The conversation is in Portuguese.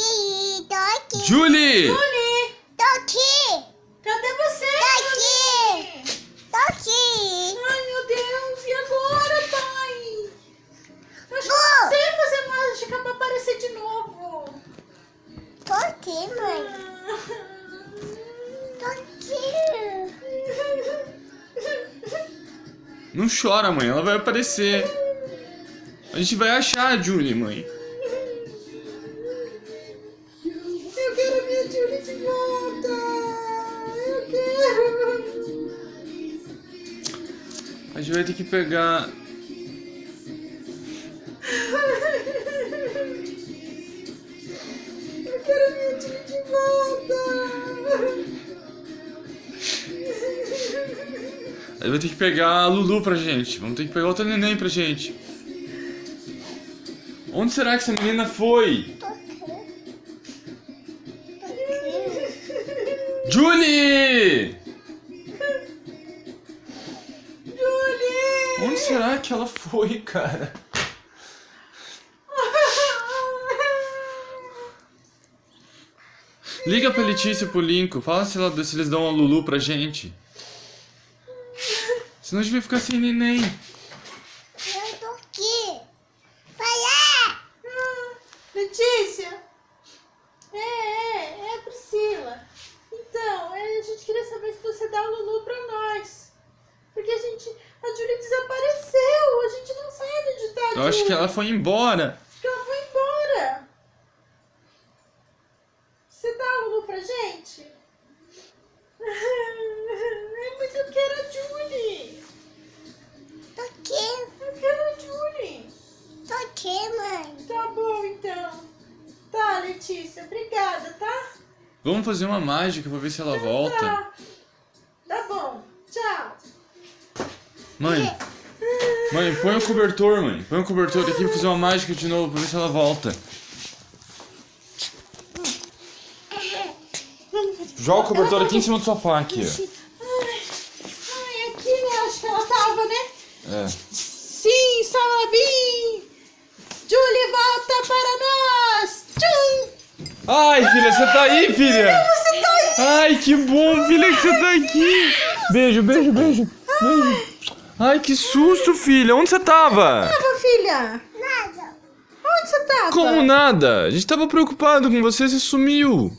aqui, tô aqui. Julie! Julie, Tô aqui. cadê você? Tô aqui. Julie? Tô aqui. Ai, meu Deus, e agora, pai? Eu acho que Vou. não sei fazer mágica pra aparecer de novo. Tô aqui, mãe. Tô aqui. Não chora, mãe. Ela vai aparecer. A gente vai achar a Julie, mãe. A gente vai ter que pegar. Eu quero minha Julie de volta. A gente vai ter que pegar a Lulu pra gente. Vamos ter que pegar outra neném pra gente. Onde será que essa menina foi? Julie! Onde será que ela foi, cara? Liga pra Letícia e pro Lincoln. Fala se, ela, se eles dão a Lulu pra gente. Senão a gente vai ficar sem neném. Eu tô aqui. Vai lá. Letícia! É, é, é a Priscila. Então, é, a gente queria saber se você dá o Lulu pra nós. Porque a gente. A Julie desapareceu. A gente não sabe onde tá a Eu acho que ela foi embora. Acho que ela foi embora. Você dá o Lulu pra gente? É, mas eu quero a Julie. Tô aqui. Eu quero a Julie. Tô aqui, mãe. Tá bom, então. Tá, Letícia. Obrigada, tá? Vamos fazer uma mágica pra ver se ela volta. Tá. Tá bom. Tchau. Mãe, mãe, põe o cobertor, mãe. Põe o cobertor aqui pra fazer uma mágica de novo pra ver se ela volta. Joga o cobertor aqui em cima do sofá aqui, ó. Ai, aqui, né? Acho que ela tava, né? É. Sim, Salabim! Julie, volta para nós! Tchum! Ai, filha, você tá aí, filha? Você tá aí! Ai, que bom, filha, que você tá aqui. Beijo, beijo, beijo. Beijo. Ai, que susto, filha. Onde você tava? Tava, filha? Nada. Onde você tava? Como nada? A gente tava preocupado com você, você sumiu.